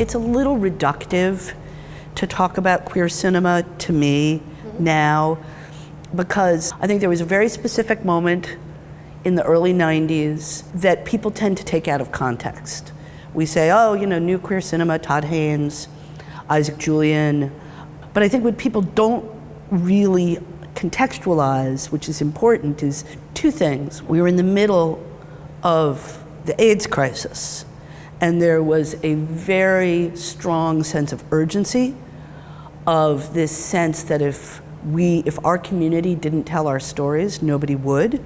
it's a little reductive to talk about queer cinema to me mm-hmm. now because I think there was a very specific moment in the early 90s that people tend to take out of context. We say, oh, you know, new queer cinema, Todd Haynes, Isaac Julien. But I think what people don't really contextualize, which is important, is two things. We were in the middle of the AIDS crisis, and there was a very strong sense of urgency, of this sense that if we, if our community didn't tell our stories, nobody would,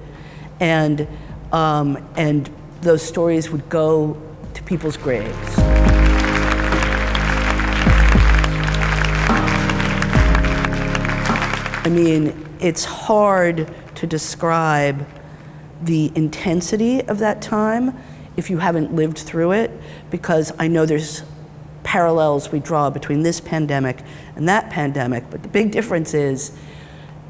and um, and those stories would go to people's graves. I mean, it's hard to describe the intensity of that time if you haven't lived through it, because I know there's parallels we draw between this pandemic and that pandemic, but the big difference is,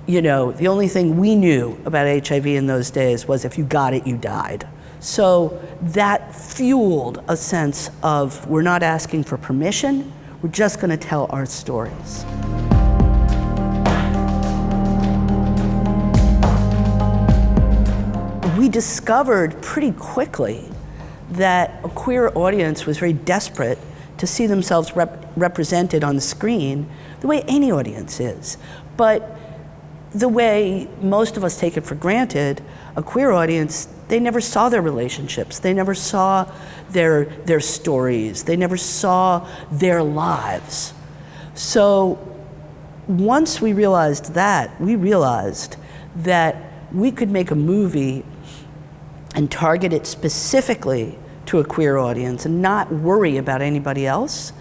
you know, the only thing we knew about HIV in those days was if you got it, you died. So that fueled a sense of we're not asking for permission, we're just gonna tell our stories. we discovered pretty quickly that a queer audience was very desperate to see themselves rep represented on the screen the way any audience is. But the way most of us take it for granted, a queer audience, they never saw their relationships. They never saw their, their stories. They never saw their lives. So once we realized that, we realized that we could make a movie and target it specifically to a queer audience and not worry about anybody else.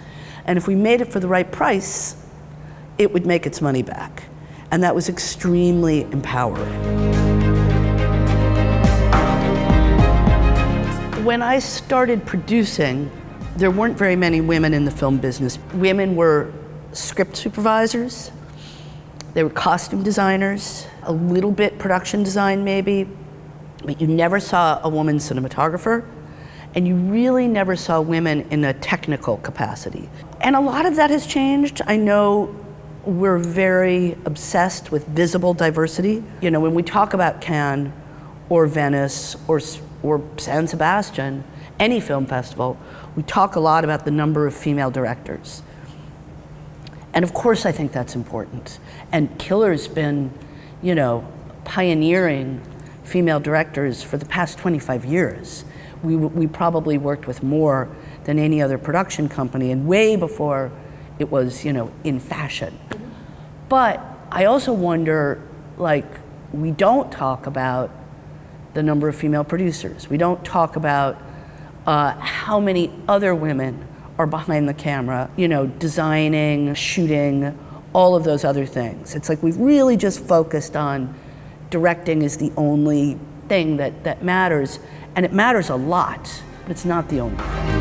And if we made it for the right price, it would make its money back. And that was extremely empowering. When I started producing, there weren't very many women in the film business. Women were script supervisors, they were costume designers, a little bit production design maybe, but you never saw a woman cinematographer, and you really never saw women in a technical capacity. And a lot of that has changed. I know we're very obsessed with visible diversity. You know, when we talk about Cannes or Venice or, or San Sebastian, any film festival, we talk a lot about the number of female directors. And of course I think that's important. And Killer's been, you know, pioneering female directors for the past 25 years. We, we probably worked with more than any other production company and way before it was, you know, in fashion. But I also wonder, like, we don't talk about the number of female producers. We don't talk about uh, how many other women are behind the camera, you know, designing, shooting, all of those other things. It's like we've really just focused on directing is the only thing that, that matters. And it matters a lot, but it's not the only thing.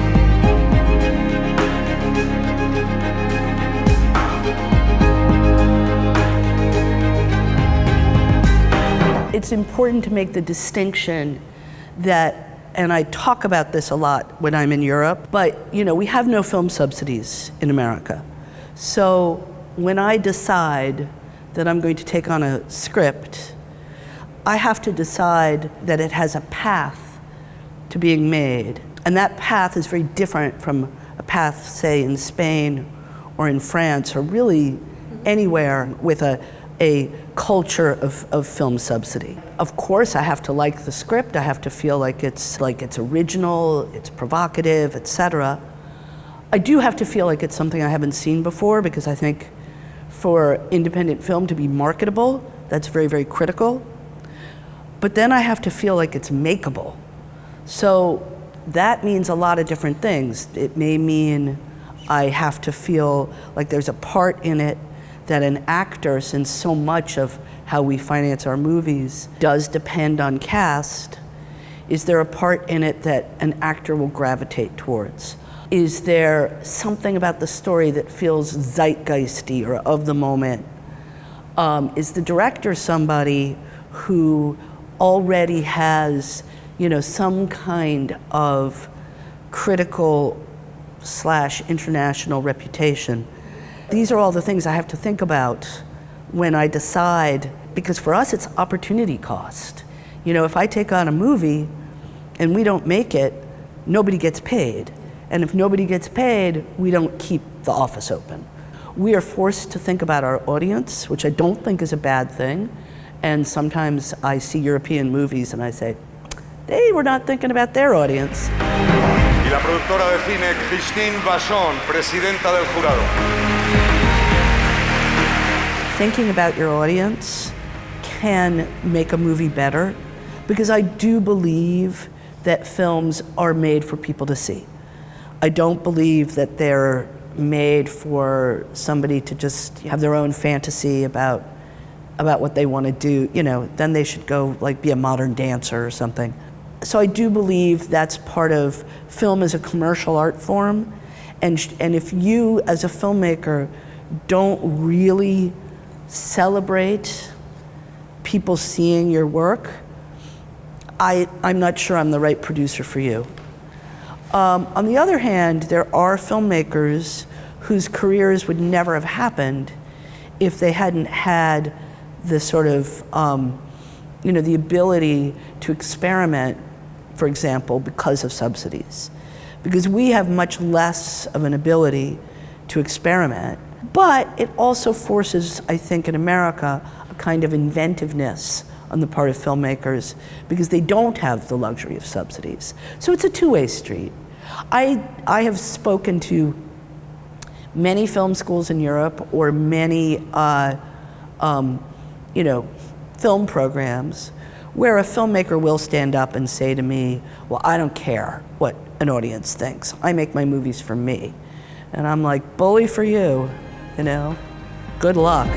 It's important to make the distinction that and I talk about this a lot when I'm in Europe, but you know, we have no film subsidies in America. So when I decide that I'm going to take on a script I have to decide that it has a path to being made. And that path is very different from a path, say, in Spain or in France or really anywhere with a, a culture of, of film subsidy. Of course, I have to like the script. I have to feel like it's, like it's original, it's provocative, etc. I do have to feel like it's something I haven't seen before because I think for independent film to be marketable, that's very, very critical. But then I have to feel like it's makeable. So that means a lot of different things. It may mean I have to feel like there's a part in it that an actor, since so much of how we finance our movies does depend on cast, is there a part in it that an actor will gravitate towards? Is there something about the story that feels zeitgeisty or of the moment? Um, is the director somebody who already has, you know, some kind of critical slash international reputation. These are all the things I have to think about when I decide, because for us it's opportunity cost. You know, if I take on a movie and we don't make it, nobody gets paid. And if nobody gets paid, we don't keep the office open. We are forced to think about our audience, which I don't think is a bad thing. And sometimes I see European movies and I say, they were not thinking about their audience. Y la productora de cine Christine Vachon, presidenta del jurado. Thinking about your audience can make a movie better because I do believe that films are made for people to see. I don't believe that they're made for somebody to just have their own fantasy about about what they want to do, you know, then they should go like be a modern dancer or something. So I do believe that's part of film as a commercial art form. And, and if you as a filmmaker don't really celebrate people seeing your work, I, I'm not sure I'm the right producer for you. Um, on the other hand, there are filmmakers whose careers would never have happened if they hadn't had the sort of, um, you know, the ability to experiment, for example, because of subsidies. Because we have much less of an ability to experiment. But it also forces, I think, in America, a kind of inventiveness on the part of filmmakers because they don't have the luxury of subsidies. So it's a two-way street. I, I have spoken to many film schools in Europe or many, uh, um, you know, film programs where a filmmaker will stand up and say to me, well, I don't care what an audience thinks. I make my movies for me. And I'm like, bully for you, you know, good luck.